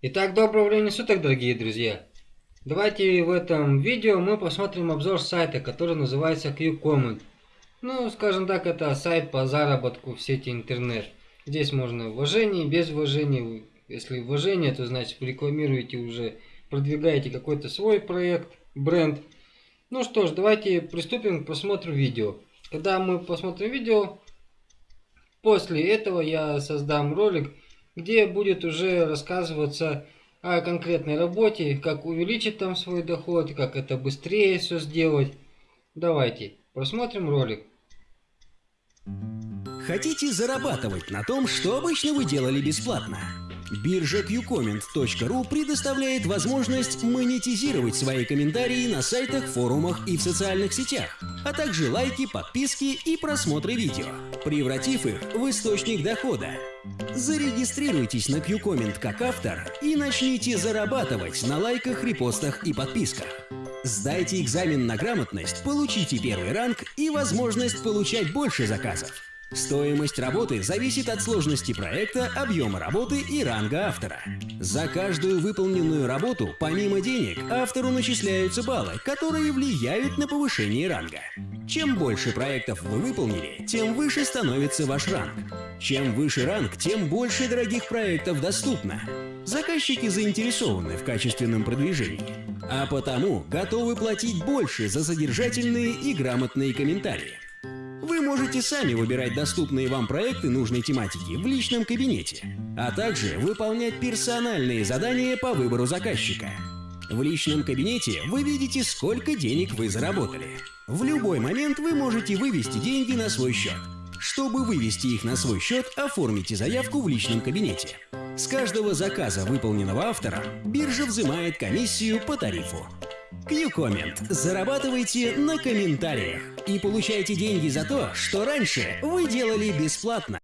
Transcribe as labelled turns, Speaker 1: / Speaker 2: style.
Speaker 1: Итак, доброго времени суток, дорогие друзья! Давайте в этом видео мы посмотрим обзор сайта, который называется QComment. Ну, скажем так, это сайт по заработку в сети интернет. Здесь можно вложение, без вложения. Если вложение, то значит рекламируете уже, продвигаете какой-то свой проект, бренд. Ну что ж, давайте приступим к просмотру видео. Когда мы посмотрим видео, после этого я создам ролик, где будет уже рассказываться о конкретной работе, как увеличить там свой доход, как это быстрее все сделать. Давайте просмотрим ролик.
Speaker 2: Хотите зарабатывать на том, что обычно вы делали бесплатно? Биржа qcomment.ru предоставляет возможность монетизировать свои комментарии на сайтах, форумах и в социальных сетях, а также лайки, подписки и просмотры видео, превратив их в источник дохода. Зарегистрируйтесь на QComment как автор и начните зарабатывать на лайках, репостах и подписках. Сдайте экзамен на грамотность, получите первый ранг и возможность получать больше заказов. Стоимость работы зависит от сложности проекта, объема работы и ранга автора. За каждую выполненную работу, помимо денег, автору начисляются баллы, которые влияют на повышение ранга. Чем больше проектов вы выполнили, тем выше становится ваш ранг. Чем выше ранг, тем больше дорогих проектов доступно. Заказчики заинтересованы в качественном продвижении, а потому готовы платить больше за содержательные и грамотные комментарии. Вы можете сами выбирать доступные вам проекты нужной тематики в личном кабинете, а также выполнять персональные задания по выбору заказчика. В личном кабинете вы видите, сколько денег вы заработали. В любой момент вы можете вывести деньги на свой счет. Чтобы вывести их на свой счет, оформите заявку в личном кабинете. С каждого заказа, выполненного автором, биржа взимает комиссию по тарифу. QComment. Зарабатывайте на комментариях и получайте деньги за то, что раньше вы делали бесплатно.